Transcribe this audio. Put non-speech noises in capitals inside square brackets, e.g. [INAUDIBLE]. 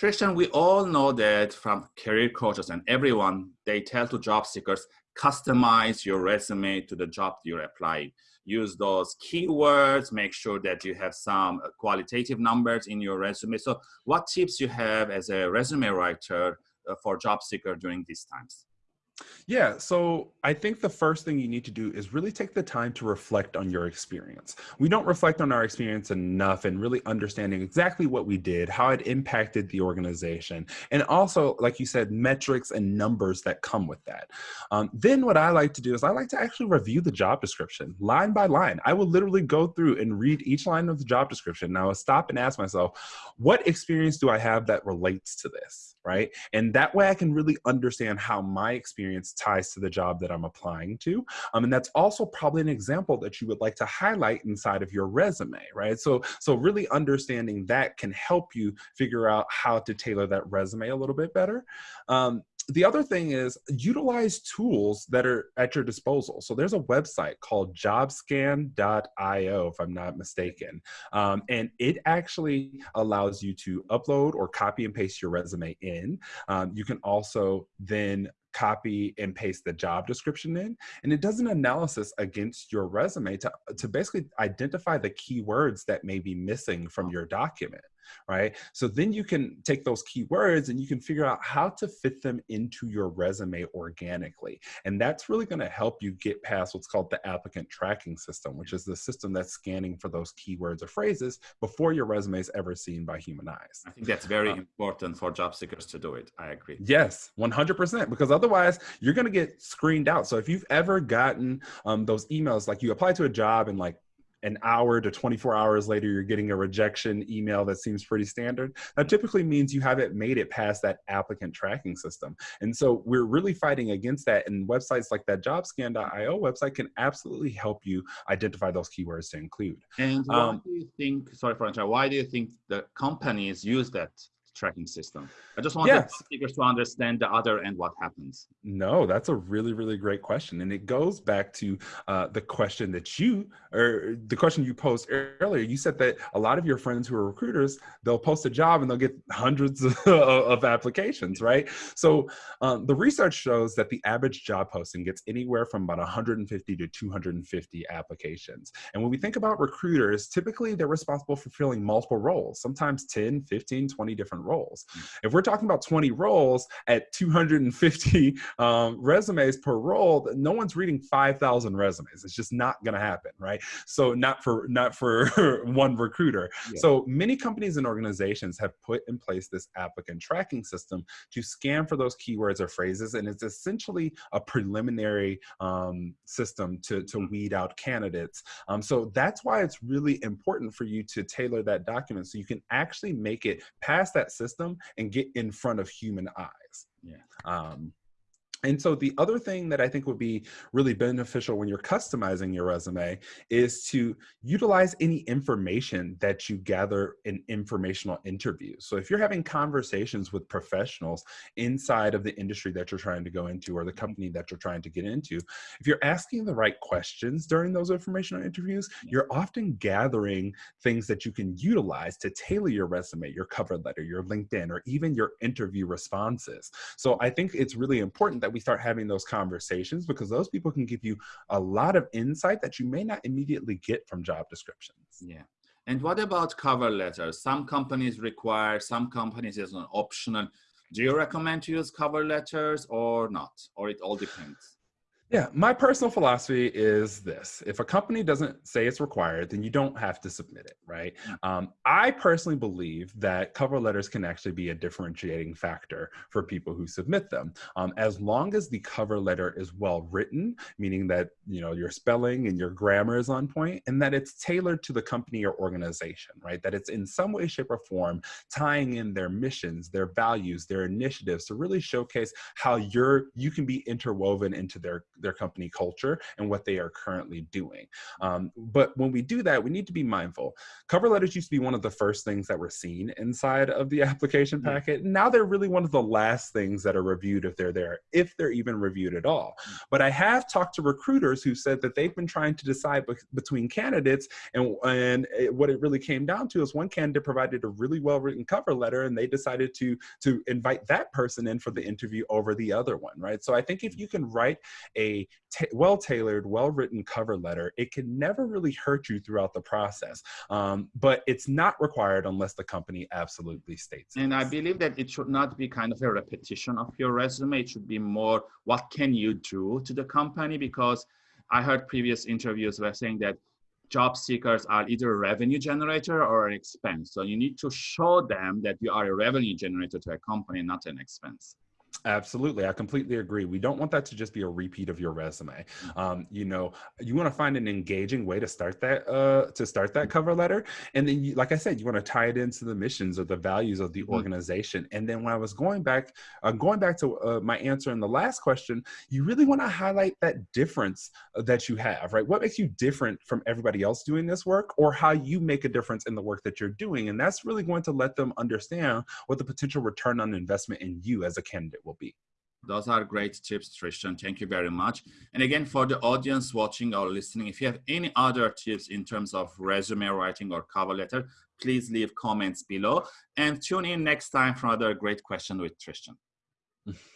Tristan, we all know that from career coaches and everyone, they tell to job seekers, customize your resume to the job you're applying. Use those keywords, make sure that you have some qualitative numbers in your resume. So what tips you have as a resume writer uh, for job seeker during these times? Yeah, so I think the first thing you need to do is really take the time to reflect on your experience. We don't reflect on our experience enough and really understanding exactly what we did, how it impacted the organization, and also, like you said, metrics and numbers that come with that. Um, then what I like to do is I like to actually review the job description line by line. I will literally go through and read each line of the job description. Now, I will stop and ask myself, what experience do I have that relates to this, right? And that way I can really understand how my experience ties to the job that I'm applying to. Um, and that's also probably an example that you would like to highlight inside of your resume, right? So, so really understanding that can help you figure out how to tailor that resume a little bit better. Um, the other thing is utilize tools that are at your disposal. So there's a website called jobscan.io, if I'm not mistaken. Um, and it actually allows you to upload or copy and paste your resume in. Um, you can also then copy and paste the job description in and it does an analysis against your resume to, to basically identify the keywords that may be missing from your document right? So then you can take those keywords and you can figure out how to fit them into your resume organically. And that's really gonna help you get past what's called the applicant tracking system, which is the system that's scanning for those keywords or phrases before your resume is ever seen by human eyes. I think that's very um, important for job seekers to do it. I agree. Yes, 100%, because otherwise you're gonna get screened out. So if you've ever gotten um, those emails, like you apply to a job and like an hour to 24 hours later, you're getting a rejection email that seems pretty standard. That typically means you haven't made it past that applicant tracking system. And so we're really fighting against that. And websites like that jobscan.io website can absolutely help you identify those keywords to include. And why um, do you think, sorry interrupting, why do you think the companies use that tracking system. I just want yes. the speakers to understand the other and what happens. No, that's a really, really great question. And it goes back to uh, the question that you, or the question you posed earlier. You said that a lot of your friends who are recruiters, they'll post a job and they'll get hundreds of, [LAUGHS] of applications, right? So um, the research shows that the average job posting gets anywhere from about 150 to 250 applications. And when we think about recruiters, typically they're responsible for filling multiple roles, sometimes 10, 15, 20 different different roles. If we're talking about 20 roles at 250 um, resumes per role, no one's reading 5,000 resumes. It's just not going to happen, right? So not for not for [LAUGHS] one recruiter. Yeah. So many companies and organizations have put in place this applicant tracking system to scan for those keywords or phrases, and it's essentially a preliminary um, system to to mm. weed out candidates. Um, so that's why it's really important for you to tailor that document so you can actually make it past that system and get in front of human eyes. Yeah. Um, and so the other thing that I think would be really beneficial when you're customizing your resume is to utilize any information that you gather in informational interviews. So if you're having conversations with professionals inside of the industry that you're trying to go into or the company that you're trying to get into, if you're asking the right questions during those informational interviews, you're often gathering things that you can utilize to tailor your resume, your cover letter, your LinkedIn, or even your interview responses. So I think it's really important that that we start having those conversations because those people can give you a lot of insight that you may not immediately get from job descriptions. Yeah. And what about cover letters? Some companies require, some companies is an optional. Do you recommend to use cover letters or not? Or it all depends? Yeah, my personal philosophy is this. If a company doesn't say it's required, then you don't have to submit it, right? Mm. Um, I personally believe that cover letters can actually be a differentiating factor for people who submit them. Um, as long as the cover letter is well written, meaning that, you know, your spelling and your grammar is on point and that it's tailored to the company or organization, right? That it's in some way, shape or form tying in their missions, their values, their initiatives to really showcase how you're, you can be interwoven into their their company culture and what they are currently doing. Um, but when we do that, we need to be mindful. Cover letters used to be one of the first things that were seen inside of the [LAUGHS] application hmm. packet. Now they're really one of the last things that are reviewed if they're there, if they're even reviewed at all. Hmm. But I have talked to recruiters who said that they've been trying to decide be between candidates and, and it, what it really came down to is one candidate provided a really well written cover letter and they decided to, to invite that person in for the interview over the other one, right? So I think if hmm. you can write a well-tailored, well-written cover letter, it can never really hurt you throughout the process. Um, but it's not required unless the company absolutely states And I believe that it should not be kind of a repetition of your resume. It should be more, what can you do to the company? Because I heard previous interviews were saying that job seekers are either a revenue generator or an expense. So you need to show them that you are a revenue generator to a company, not an expense. Absolutely. I completely agree. We don't want that to just be a repeat of your resume. Um, you know, you want to find an engaging way to start that, uh, to start that cover letter. And then, you, like I said, you want to tie it into the missions or the values of the mm-hmm. organization. And then when I was going back, uh, going back to uh, my answer in the last question, you really want to highlight that difference uh, that you have, right? What makes you different from everybody else doing this work or how you make a difference in the work that you're doing. And that's really going to let them understand what the potential return on investment in you as a candidate will be. Those are great tips, Tristan. Thank you very much. And again, for the audience watching or listening, if you have any other tips in terms of resume writing or cover letter, please leave comments below and tune in next time for another great question with Tristan.